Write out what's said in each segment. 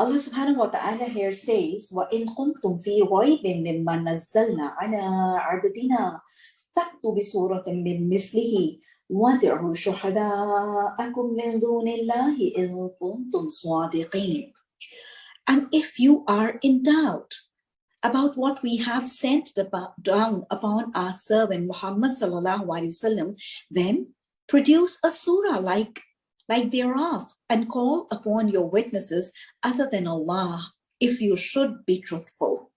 Allah subhanahu wa ta'ala here says, وَإِن كُنْتُمْ فِي رَيْبٍ مِّمَّا نَزَّلْنَا عَلَىٰ عَبْدِنَا فَأْتُوا بِسُورَةٍ مِّن مِّثْلِهِ وَادْعُوا شُهَدَاءَكُم مِّن دُونِ اللَّهِ إِن كُنتُمْ صَادِقِينَ And if you are in doubt about what we have sent down upon our servant Muhammad sallallahu alaihi wasallam, then produce a surah like like thereof and call upon your witnesses other than Allah if you should be truthful.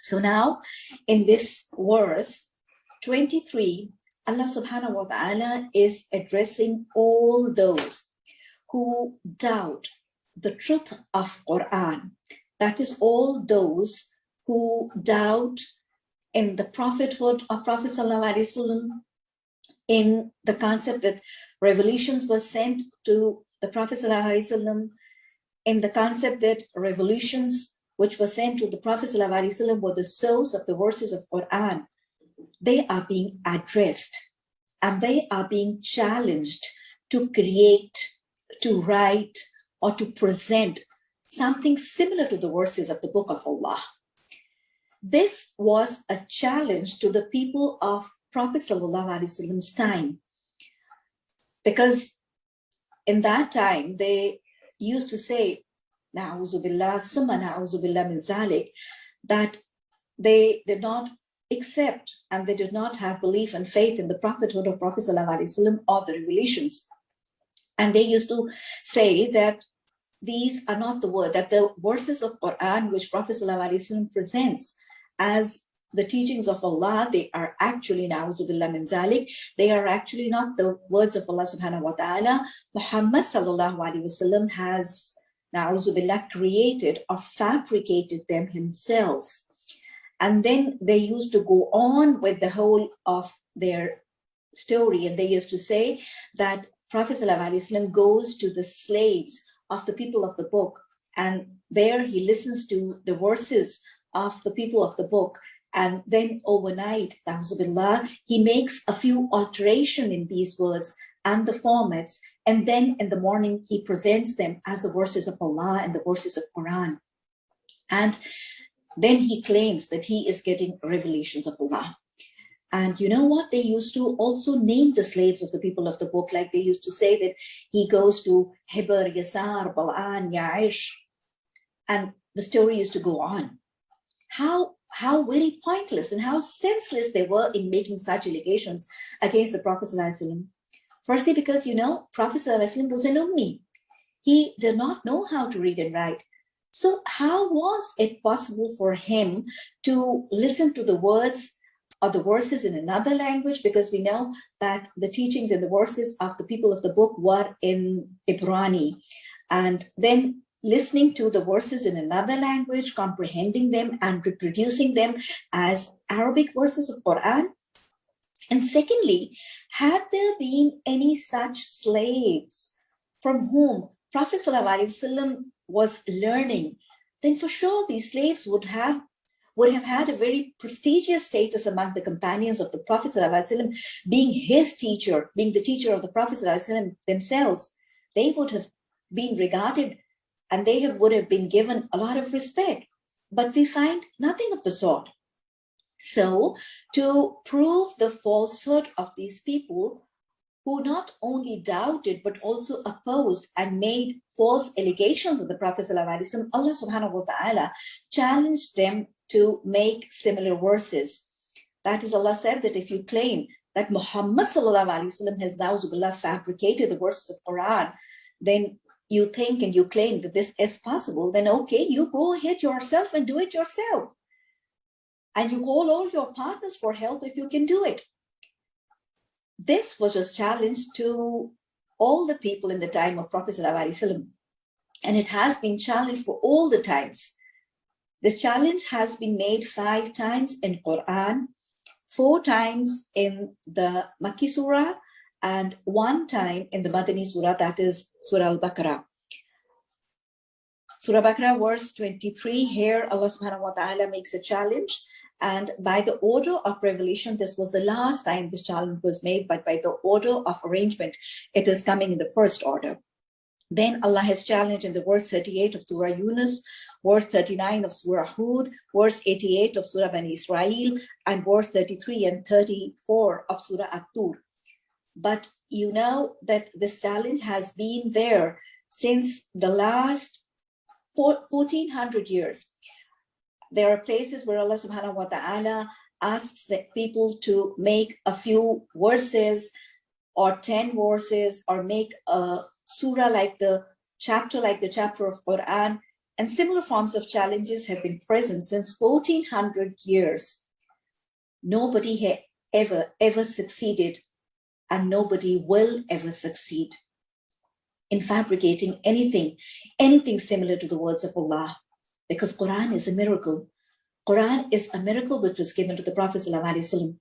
So now in this verse 23, Allah subhanahu wa ta'ala is addressing all those who doubt the truth of Quran. That is all those who doubt in the prophethood of Prophet Sallallahu Alaihi Wasallam, in the concept that Revolutions were sent to the Prophet ﷺ in the concept that revolutions which were sent to the Prophet ﷺ were the source of the verses of Quran. They are being addressed and they are being challenged to create, to write, or to present something similar to the verses of the book of Allah. This was a challenge to the people of Prophet Prophet's time because in that time they used to say billah, summa billah min zalik, that they did not accept and they did not have belief and faith in the prophethood of Prophet ﷺ or the revelations. And they used to say that these are not the word, that the verses of Quran which Prophet ﷺ presents as the teachings of Allah, they are actually, na'uzubillah min zalik, they are actually not the words of Allah subhanahu wa ta'ala. Muhammad sallallahu alayhi wasallam has, na'uzubillah, created or fabricated them himself. And then they used to go on with the whole of their story. And they used to say that Prophet sallallahu alayhi wasallam goes to the slaves of the people of the book. And there he listens to the verses of the people of the book and then overnight, billah, he makes a few alteration in these words and the formats. And then in the morning, he presents them as the verses of Allah and the verses of Quran. And then he claims that he is getting revelations of Allah. And you know what? They used to also name the slaves of the people of the book, like they used to say that he goes to Heber, Yasar, Bal'an, Ya'ish. And the story used to go on. How how very pointless and how senseless they were in making such allegations against the Prophet Firstly, because, you know, Prophet was an ummi. He did not know how to read and write. So how was it possible for him to listen to the words or the verses in another language? Because we know that the teachings and the verses of the people of the book were in Ibrani. And then listening to the verses in another language, comprehending them and reproducing them as Arabic verses of Quran? And secondly, had there been any such slaves from whom Prophet ﷺ was learning, then for sure these slaves would have would have had a very prestigious status among the companions of the Prophet ﷺ, being his teacher, being the teacher of the Prophet ﷺ themselves. They would have been regarded and they have, would have been given a lot of respect. But we find nothing of the sort. So to prove the falsehood of these people who not only doubted, but also opposed and made false allegations of the Prophet ﷺ, Allah subhanahu wa ta'ala challenged them to make similar verses. That is, Allah said that if you claim that Muhammad ﷺ has now fabricated the verses of Quran, then you think and you claim that this is possible, then okay, you go ahead yourself and do it yourself. And you call all your partners for help if you can do it. This was a challenge to all the people in the time of Prophet ﷺ. And it has been challenged for all the times. This challenge has been made five times in Quran, four times in the Makki Surah, and one time in the Madani Surah, that is Surah Al-Baqarah. Surah Baqarah verse 23, here Allah subhanahu wa ta'ala makes a challenge. And by the order of revelation, this was the last time this challenge was made, but by the order of arrangement, it is coming in the first order. Then Allah has challenged in the verse 38 of Surah Yunus, verse 39 of Surah Hud, verse 88 of Surah Bani Israel, and verse 33 and 34 of Surah At-Tur. But you know that this challenge has been there since the last 1400 years. There are places where Allah subhanahu wa ta'ala asks the people to make a few verses or 10 verses or make a surah like the chapter like the chapter of Quran and similar forms of challenges have been present since 1400 years. Nobody had ever, ever succeeded and nobody will ever succeed in fabricating anything, anything similar to the words of Allah, because Quran is a miracle. Quran is a miracle which was given to the Prophet ﷺ